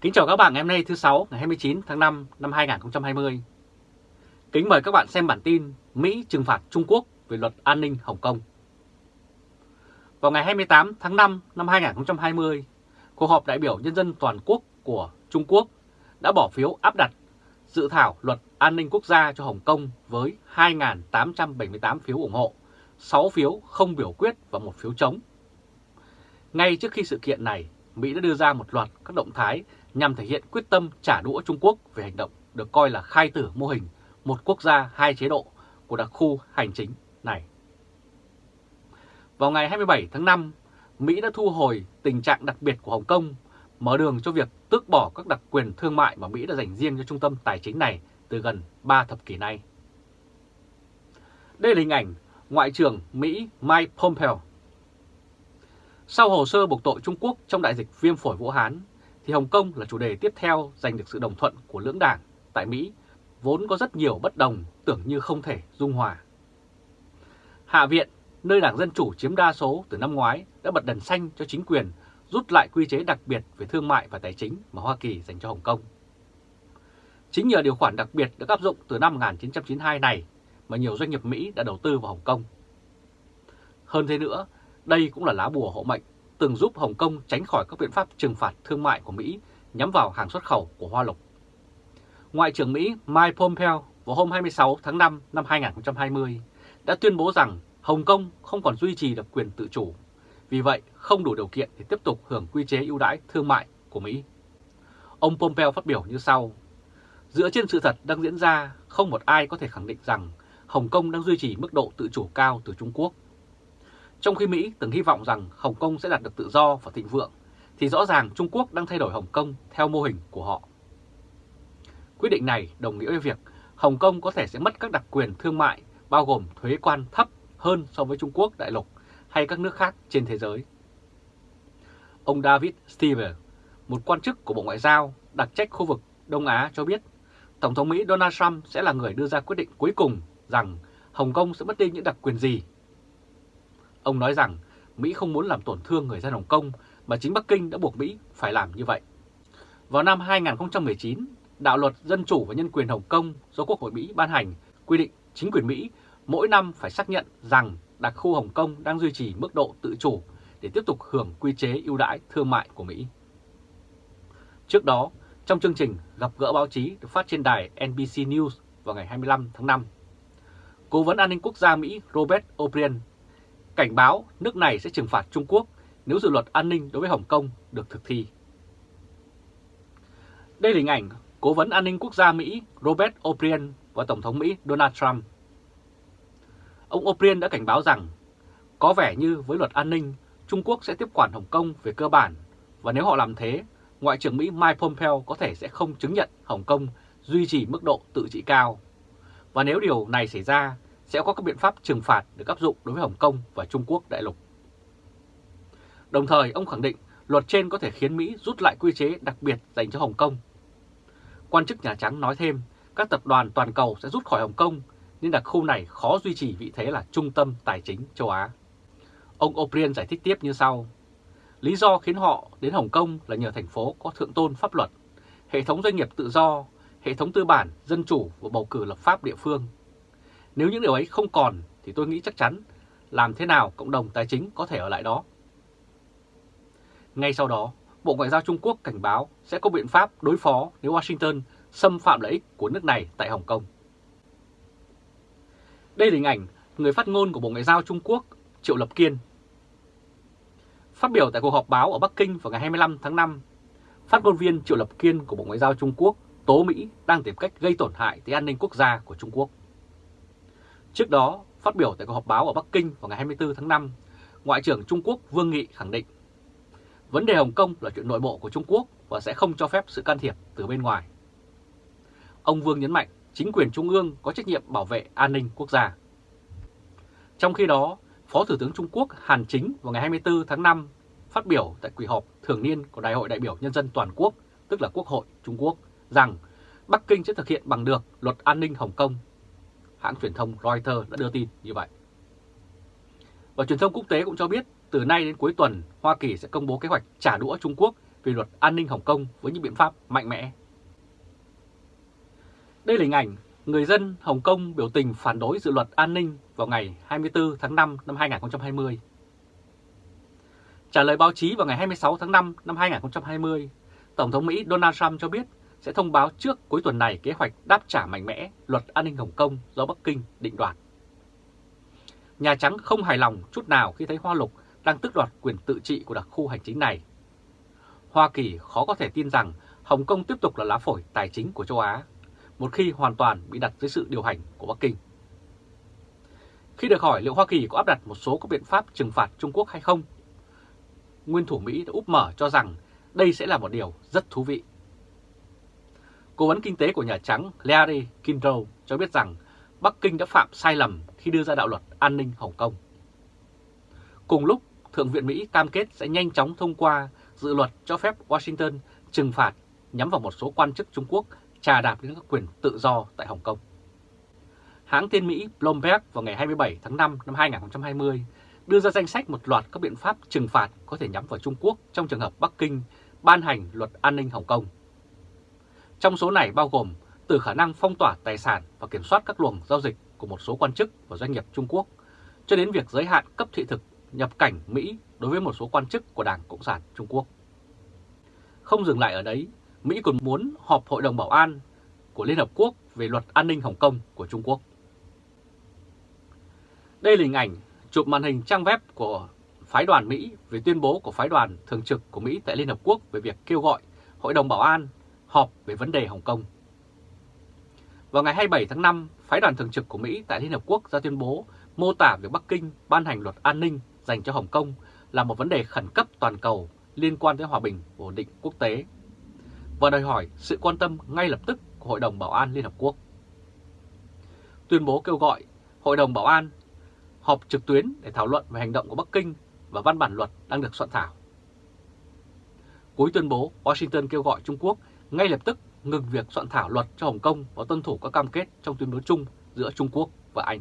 Kính chào các bạn ngày hôm nay thứ sáu ngày 29 tháng 5 năm 2020. Kính mời các bạn xem bản tin Mỹ trừng phạt Trung Quốc về luật an ninh Hồng Kông. Vào ngày 28 tháng 5 năm 2020, cuộc họp đại biểu nhân dân toàn quốc của Trung Quốc đã bỏ phiếu áp đặt dự thảo luật an ninh quốc gia cho Hồng Kông với 2.878 phiếu ủng hộ, 6 phiếu không biểu quyết và một phiếu chống. Ngay trước khi sự kiện này, Mỹ đã đưa ra một loạt các động thái nhằm thể hiện quyết tâm trả đũa Trung Quốc về hành động được coi là khai tử mô hình một quốc gia hai chế độ của đặc khu hành chính này. Vào ngày 27 tháng 5, Mỹ đã thu hồi tình trạng đặc biệt của Hồng Kông, mở đường cho việc tước bỏ các đặc quyền thương mại mà Mỹ đã dành riêng cho trung tâm tài chính này từ gần 3 thập kỷ nay. Đây là hình ảnh Ngoại trưởng Mỹ Mike Pompeo. Sau hồ sơ buộc tội Trung Quốc trong đại dịch viêm phổi Vũ Hán, thì Hồng Kông là chủ đề tiếp theo giành được sự đồng thuận của lưỡng đảng tại Mỹ, vốn có rất nhiều bất đồng tưởng như không thể dung hòa. Hạ viện, nơi Đảng Dân Chủ chiếm đa số từ năm ngoái đã bật đèn xanh cho chính quyền rút lại quy chế đặc biệt về thương mại và tài chính mà Hoa Kỳ dành cho Hồng Kông. Chính nhờ điều khoản đặc biệt được áp dụng từ năm 1992 này mà nhiều doanh nghiệp Mỹ đã đầu tư vào Hồng Kông. Hơn thế nữa, đây cũng là lá bùa hộ mệnh từng giúp Hồng Kông tránh khỏi các biện pháp trừng phạt thương mại của Mỹ nhắm vào hàng xuất khẩu của Hoa Lục. Ngoại trưởng Mỹ Mike Pompeo vào hôm 26 tháng 5 năm 2020 đã tuyên bố rằng Hồng Kông không còn duy trì được quyền tự chủ, vì vậy không đủ điều kiện để tiếp tục hưởng quy chế ưu đãi thương mại của Mỹ. Ông Pompeo phát biểu như sau, Dựa trên sự thật đang diễn ra, không một ai có thể khẳng định rằng Hồng Kông đang duy trì mức độ tự chủ cao từ Trung Quốc trong khi Mỹ từng hy vọng rằng Hồng Kông sẽ đạt được tự do và thịnh vượng, thì rõ ràng Trung Quốc đang thay đổi Hồng Kông theo mô hình của họ. Quyết định này đồng nghĩa với việc Hồng Kông có thể sẽ mất các đặc quyền thương mại bao gồm thuế quan thấp hơn so với Trung Quốc đại lục hay các nước khác trên thế giới. Ông David Stever, một quan chức của Bộ Ngoại giao đặc trách khu vực Đông Á cho biết Tổng thống Mỹ Donald Trump sẽ là người đưa ra quyết định cuối cùng rằng Hồng Kông sẽ mất đi những đặc quyền gì Ông nói rằng Mỹ không muốn làm tổn thương người dân Hồng Kông mà chính Bắc Kinh đã buộc Mỹ phải làm như vậy. Vào năm 2019, đạo luật Dân chủ và Nhân quyền Hồng Kông do Quốc hội Mỹ ban hành quy định chính quyền Mỹ mỗi năm phải xác nhận rằng đặc khu Hồng Kông đang duy trì mức độ tự chủ để tiếp tục hưởng quy chế ưu đãi thương mại của Mỹ. Trước đó, trong chương trình gặp gỡ báo chí được phát trên đài NBC News vào ngày 25 tháng 5, Cố vấn an ninh quốc gia Mỹ Robert O'Brien cảnh báo nước này sẽ trừng phạt Trung Quốc nếu dự luật an ninh đối với Hồng Kông được thực thi. Đây là hình ảnh Cố vấn an ninh quốc gia Mỹ Robert O'Brien và Tổng thống Mỹ Donald Trump. Ông O'Brien đã cảnh báo rằng có vẻ như với luật an ninh, Trung Quốc sẽ tiếp quản Hồng Kông về cơ bản và nếu họ làm thế, Ngoại trưởng Mỹ Mike Pompeo có thể sẽ không chứng nhận Hồng Kông duy trì mức độ tự trị cao. Và nếu điều này xảy ra sẽ có các biện pháp trừng phạt được áp dụng đối với Hồng Kông và Trung Quốc đại lục. Đồng thời, ông khẳng định luật trên có thể khiến Mỹ rút lại quy chế đặc biệt dành cho Hồng Kông. Quan chức Nhà Trắng nói thêm, các tập đoàn toàn cầu sẽ rút khỏi Hồng Kông, nên đặc khu này khó duy trì vị thế là trung tâm tài chính châu Á. Ông O'Brien giải thích tiếp như sau. Lý do khiến họ đến Hồng Kông là nhờ thành phố có thượng tôn pháp luật, hệ thống doanh nghiệp tự do, hệ thống tư bản, dân chủ và bầu cử lập pháp địa phương nếu những điều ấy không còn thì tôi nghĩ chắc chắn làm thế nào cộng đồng tài chính có thể ở lại đó. Ngay sau đó, Bộ Ngoại giao Trung Quốc cảnh báo sẽ có biện pháp đối phó nếu Washington xâm phạm lợi ích của nước này tại Hồng Kông. Đây là hình ảnh người phát ngôn của Bộ Ngoại giao Trung Quốc Triệu Lập Kiên. Phát biểu tại cuộc họp báo ở Bắc Kinh vào ngày 25 tháng 5, phát ngôn viên Triệu Lập Kiên của Bộ Ngoại giao Trung Quốc tố Mỹ đang tìm cách gây tổn hại tới an ninh quốc gia của Trung Quốc. Trước đó, phát biểu tại cuộc họp báo ở Bắc Kinh vào ngày 24 tháng 5, Ngoại trưởng Trung Quốc Vương Nghị khẳng định vấn đề Hồng Kông là chuyện nội bộ của Trung Quốc và sẽ không cho phép sự can thiệp từ bên ngoài. Ông Vương nhấn mạnh chính quyền Trung ương có trách nhiệm bảo vệ an ninh quốc gia. Trong khi đó, Phó Thủ tướng Trung Quốc Hàn Chính vào ngày 24 tháng 5 phát biểu tại kỳ họp thường niên của Đại hội đại biểu Nhân dân Toàn quốc, tức là Quốc hội Trung Quốc, rằng Bắc Kinh sẽ thực hiện bằng được luật an ninh Hồng Kông hãng truyền thông Reuters đã đưa tin như vậy. Và truyền thông quốc tế cũng cho biết từ nay đến cuối tuần, Hoa Kỳ sẽ công bố kế hoạch trả đũa Trung Quốc về luật an ninh Hồng Kông với những biện pháp mạnh mẽ. Đây là hình ảnh người dân Hồng Kông biểu tình phản đối dự luật an ninh vào ngày 24 tháng 5 năm 2020. Trả lời báo chí vào ngày 26 tháng 5 năm 2020, Tổng thống Mỹ Donald Trump cho biết sẽ thông báo trước cuối tuần này kế hoạch đáp trả mạnh mẽ luật an ninh Hồng Kông do Bắc Kinh định đoạt. Nhà Trắng không hài lòng chút nào khi thấy Hoa Lục đang tước đoạt quyền tự trị của đặc khu hành chính này. Hoa Kỳ khó có thể tin rằng Hồng Kông tiếp tục là lá phổi tài chính của châu Á, một khi hoàn toàn bị đặt dưới sự điều hành của Bắc Kinh. Khi được hỏi liệu Hoa Kỳ có áp đặt một số các biện pháp trừng phạt Trung Quốc hay không, nguyên thủ Mỹ đã úp mở cho rằng đây sẽ là một điều rất thú vị. Cố vấn kinh tế của Nhà Trắng Larry Kudlow cho biết rằng Bắc Kinh đã phạm sai lầm khi đưa ra đạo luật an ninh Hồng Kông. Cùng lúc, Thượng viện Mỹ cam kết sẽ nhanh chóng thông qua dự luật cho phép Washington trừng phạt nhắm vào một số quan chức Trung Quốc trà đạp đến các quyền tự do tại Hồng Kông. Hãng tin Mỹ Bloomberg vào ngày 27 tháng 5 năm 2020 đưa ra danh sách một loạt các biện pháp trừng phạt có thể nhắm vào Trung Quốc trong trường hợp Bắc Kinh ban hành luật an ninh Hồng Kông. Trong số này bao gồm từ khả năng phong tỏa tài sản và kiểm soát các luồng giao dịch của một số quan chức và doanh nghiệp Trung Quốc, cho đến việc giới hạn cấp thị thực nhập cảnh Mỹ đối với một số quan chức của Đảng Cộng sản Trung Quốc. Không dừng lại ở đấy, Mỹ còn muốn họp Hội đồng Bảo an của Liên Hợp Quốc về luật an ninh Hồng Kông của Trung Quốc. Đây là hình ảnh chụp màn hình trang web của phái đoàn Mỹ về tuyên bố của phái đoàn thường trực của Mỹ tại Liên Hợp Quốc về việc kêu gọi Hội đồng Bảo an họp về vấn đề Hồng Kông. Vào ngày 27 tháng 5, phái đoàn thường trực của Mỹ tại Liên Hợp Quốc ra tuyên bố mô tả việc Bắc Kinh ban hành luật an ninh dành cho Hồng Kông là một vấn đề khẩn cấp toàn cầu liên quan tới hòa bình và ổn định quốc tế và đòi hỏi sự quan tâm ngay lập tức của Hội đồng Bảo an Liên Hợp Quốc. Tuyên bố kêu gọi Hội đồng Bảo an họp trực tuyến để thảo luận về hành động của Bắc Kinh và văn bản luật đang được soạn thảo. Cuối tuyên bố, Washington kêu gọi Trung Quốc ngay lập tức ngừng việc soạn thảo luật cho Hồng Kông và tuân thủ các cam kết trong tuyên bố chung giữa Trung Quốc và Anh.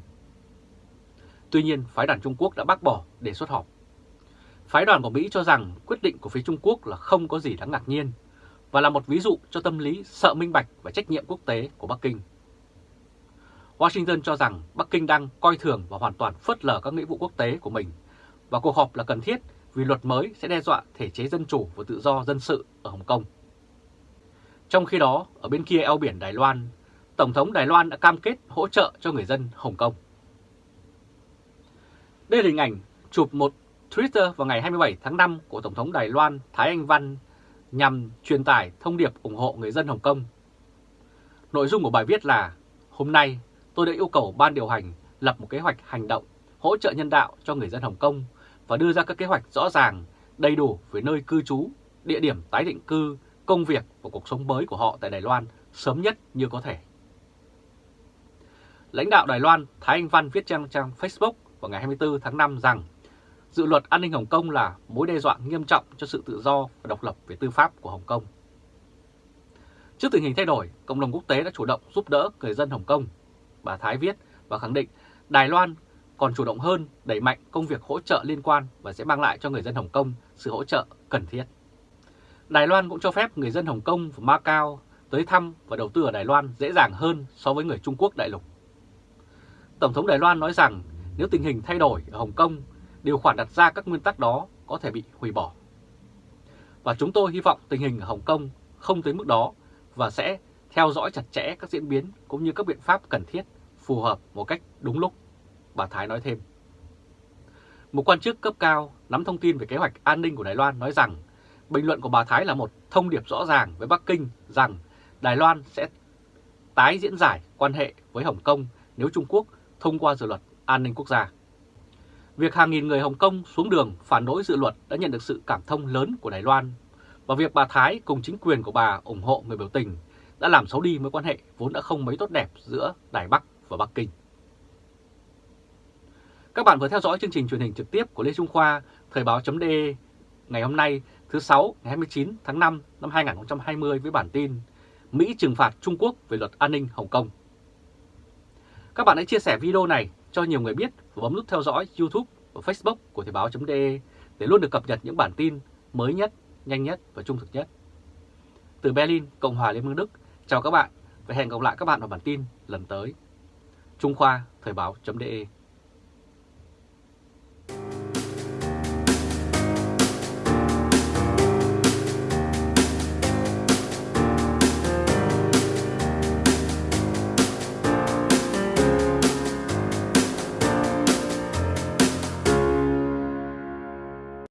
Tuy nhiên, phái đoàn Trung Quốc đã bác bỏ đề xuất họp. Phái đoàn của Mỹ cho rằng quyết định của phía Trung Quốc là không có gì đáng ngạc nhiên và là một ví dụ cho tâm lý sợ minh bạch và trách nhiệm quốc tế của Bắc Kinh. Washington cho rằng Bắc Kinh đang coi thường và hoàn toàn phớt lờ các nghĩa vụ quốc tế của mình và cuộc họp là cần thiết vì luật mới sẽ đe dọa thể chế dân chủ và tự do dân sự ở Hồng Kông. Trong khi đó, ở bên kia eo biển Đài Loan, Tổng thống Đài Loan đã cam kết hỗ trợ cho người dân Hồng Kông. Đây là hình ảnh chụp một Twitter vào ngày 27 tháng 5 của Tổng thống Đài Loan Thái Anh Văn nhằm truyền tải thông điệp ủng hộ người dân Hồng Kông. Nội dung của bài viết là Hôm nay tôi đã yêu cầu ban điều hành lập một kế hoạch hành động hỗ trợ nhân đạo cho người dân Hồng Kông và đưa ra các kế hoạch rõ ràng, đầy đủ về nơi cư trú, địa điểm tái định cư, công việc và cuộc sống mới của họ tại Đài Loan sớm nhất như có thể. Lãnh đạo Đài Loan Thái Anh Văn viết trang trang Facebook vào ngày 24 tháng 5 rằng dự luật an ninh Hồng Kông là mối đe dọa nghiêm trọng cho sự tự do và độc lập về tư pháp của Hồng Kông. Trước tình hình thay đổi, cộng đồng quốc tế đã chủ động giúp đỡ người dân Hồng Kông. Bà Thái viết và khẳng định Đài Loan còn chủ động hơn đẩy mạnh công việc hỗ trợ liên quan và sẽ mang lại cho người dân Hồng Kông sự hỗ trợ cần thiết. Đài Loan cũng cho phép người dân Hồng Kông và Macau tới thăm và đầu tư ở Đài Loan dễ dàng hơn so với người Trung Quốc đại lục. Tổng thống Đài Loan nói rằng nếu tình hình thay đổi ở Hồng Kông, điều khoản đặt ra các nguyên tắc đó có thể bị hủy bỏ. Và chúng tôi hy vọng tình hình ở Hồng Kông không tới mức đó và sẽ theo dõi chặt chẽ các diễn biến cũng như các biện pháp cần thiết phù hợp một cách đúng lúc, bà Thái nói thêm. Một quan chức cấp cao nắm thông tin về kế hoạch an ninh của Đài Loan nói rằng bình luận của bà Thái là một thông điệp rõ ràng với Bắc Kinh rằng Đài Loan sẽ tái diễn giải quan hệ với Hồng Kông nếu Trung Quốc thông qua dự luật an ninh quốc gia. Việc hàng nghìn người Hồng Kông xuống đường phản đối dự luật đã nhận được sự cảm thông lớn của Đài Loan và việc bà Thái cùng chính quyền của bà ủng hộ người biểu tình đã làm xấu đi mối quan hệ vốn đã không mấy tốt đẹp giữa Đài Bắc và Bắc Kinh. Các bạn vừa theo dõi chương trình truyền hình trực tiếp của Lê Trung Khoa, Thời báo.de ngày hôm nay thứ 6 ngày 29 tháng 5 năm 2020 với bản tin Mỹ trừng phạt Trung Quốc về luật an ninh Hồng Kông. Các bạn hãy chia sẻ video này cho nhiều người biết và bấm nút theo dõi YouTube và Facebook của Thời báo.de để luôn được cập nhật những bản tin mới nhất, nhanh nhất và trung thực nhất. Từ Berlin, Cộng hòa Liên bang Đức, chào các bạn và hẹn gặp lại các bạn vào bản tin lần tới. Trung Khoa, Thời báo.de